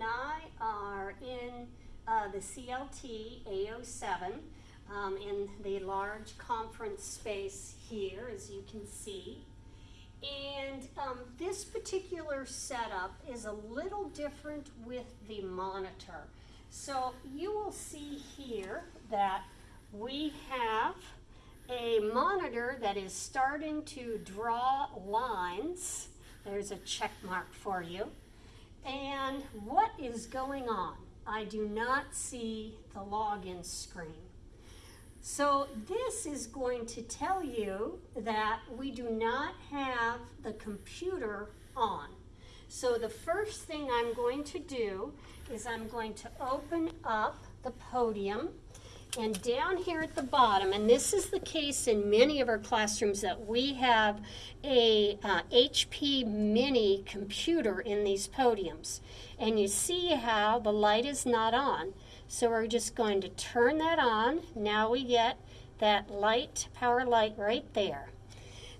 and I are in uh, the CLT A07 um, in the large conference space here, as you can see. And um, this particular setup is a little different with the monitor. So you will see here that we have a monitor that is starting to draw lines. There's a check mark for you. And what is going on? I do not see the login screen. So this is going to tell you that we do not have the computer on. So the first thing I'm going to do is I'm going to open up the podium and down here at the bottom, and this is the case in many of our classrooms that we have a uh, HP mini computer in these podiums. And you see how the light is not on. So we're just going to turn that on. Now we get that light, power light right there.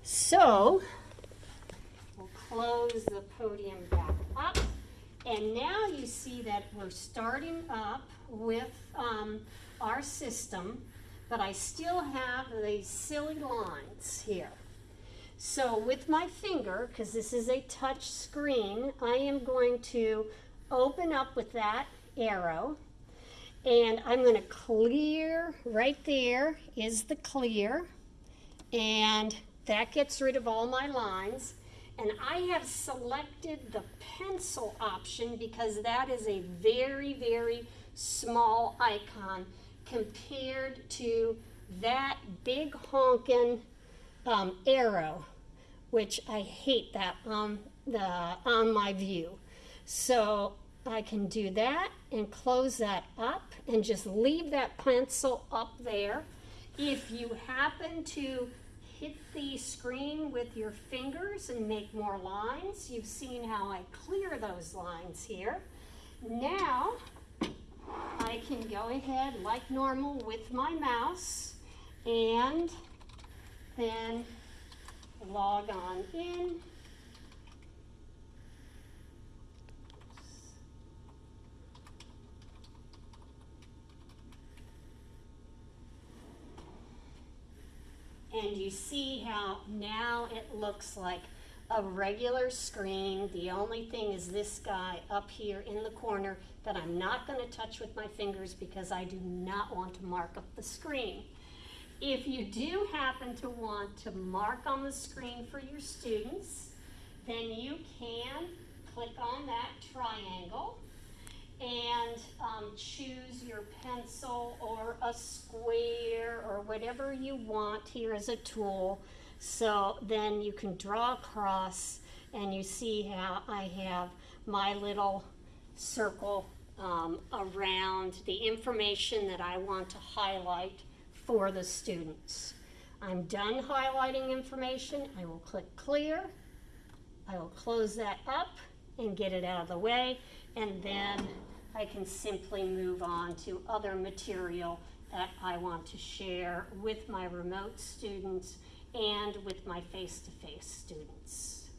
So we'll close the podium back up. And now you see that we're starting up with um, our system, but I still have these silly lines here. So with my finger, because this is a touch screen, I am going to open up with that arrow and I'm going to clear, right there is the clear, and that gets rid of all my lines. And I have selected the pencil option because that is a very, very small icon compared to that big honking um, arrow, which I hate that on, the, on my view. So I can do that and close that up and just leave that pencil up there. If you happen to hit the screen with your fingers and make more lines, you've seen how I clear those lines here. Now, I can go ahead like normal with my mouse and then log on in. And you see how now it looks like a regular screen. The only thing is this guy up here in the corner that I'm not going to touch with my fingers because I do not want to mark up the screen. If you do happen to want to mark on the screen for your students, then you can click on that triangle and choose your pencil or a square or whatever you want here as a tool. So then you can draw across and you see how I have my little circle um, around the information that I want to highlight for the students. I'm done highlighting information. I will click clear. I will close that up and get it out of the way and then I can simply move on to other material that I want to share with my remote students and with my face-to-face -face students.